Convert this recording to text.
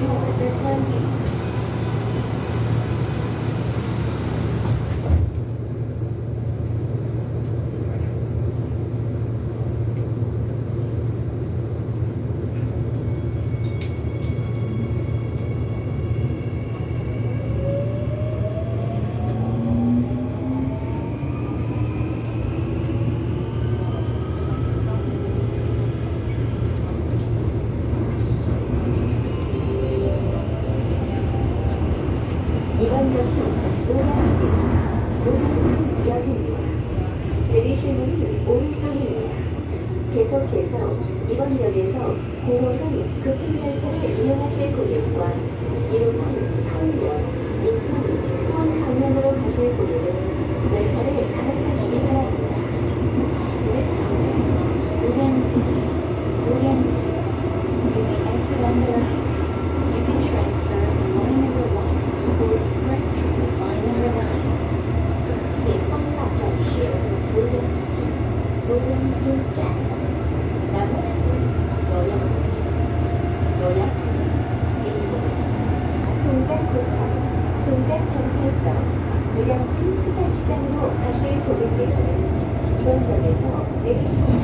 do is it 20? 노량진, 노량진역입니다. 내리실 문은 오른쪽입니다. 계속해서 이번 역에서 9호선 급행열차를 이용하실 고객과 1호선 서울역, 인천, 수원 방향으로 가실 고객은 열차를 갈아타시기 바랍니다. 동작경찰서, 노량진 수산시장으로 가실 고객께서는 이번 역에서 내리시기.